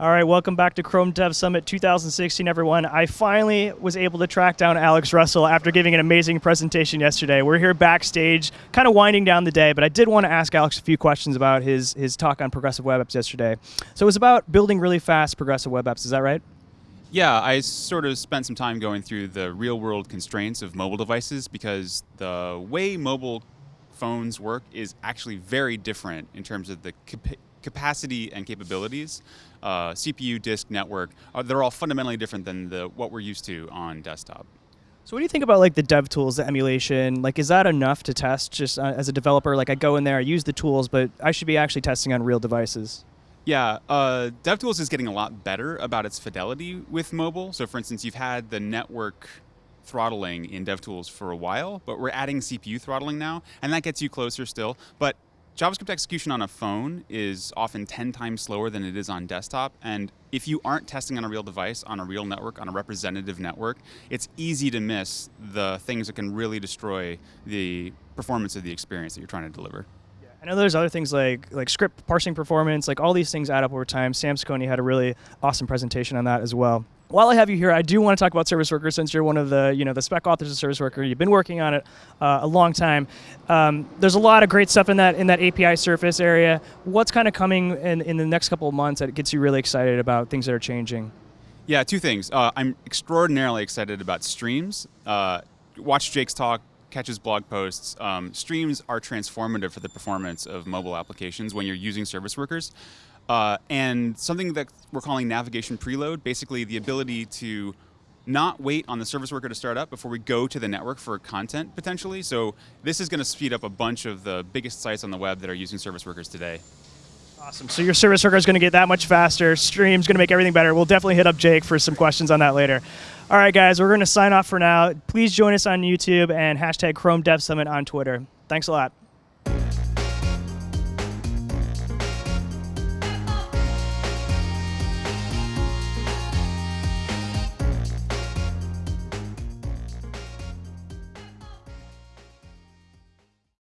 All right, welcome back to Chrome Dev Summit 2016, everyone. I finally was able to track down Alex Russell after giving an amazing presentation yesterday. We're here backstage, kind of winding down the day, but I did want to ask Alex a few questions about his, his talk on progressive web apps yesterday. So it was about building really fast progressive web apps, is that right? Yeah, I sort of spent some time going through the real world constraints of mobile devices because the way mobile phones work is actually very different in terms of the capacity and capabilities, uh, CPU, disk, network, uh, they're all fundamentally different than the what we're used to on desktop. So what do you think about like the dev tools, the emulation? Like, is that enough to test just uh, as a developer? Like, I go in there, I use the tools, but I should be actually testing on real devices. Yeah, uh, DevTools is getting a lot better about its fidelity with mobile. So, for instance, you've had the network throttling in DevTools for a while, but we're adding CPU throttling now, and that gets you closer still. But JavaScript execution on a phone is often 10 times slower than it is on desktop. And if you aren't testing on a real device, on a real network, on a representative network, it's easy to miss the things that can really destroy the performance of the experience that you're trying to deliver. I know there's other things like like script parsing performance, like all these things add up over time. Sam Saccone had a really awesome presentation on that as well while I have you here, I do want to talk about Service Worker since you're one of the you know the spec authors of Service Worker. You've been working on it uh, a long time. Um, there's a lot of great stuff in that in that API surface area. What's kind of coming in, in the next couple of months that gets you really excited about things that are changing? Yeah, two things. Uh, I'm extraordinarily excited about streams. Uh, watch Jake's talk, catch his blog posts. Um, streams are transformative for the performance of mobile applications when you're using service workers. Uh, and something that we're calling navigation preload, basically the ability to not wait on the service worker to start up before we go to the network for content potentially. So this is going to speed up a bunch of the biggest sites on the web that are using service workers today. Awesome. So your service worker is going to get that much faster. Stream's going to make everything better. We'll definitely hit up Jake for some questions on that later. All right, guys, we're going to sign off for now. Please join us on YouTube and hashtag Chrome Dev Summit on Twitter. Thanks a lot.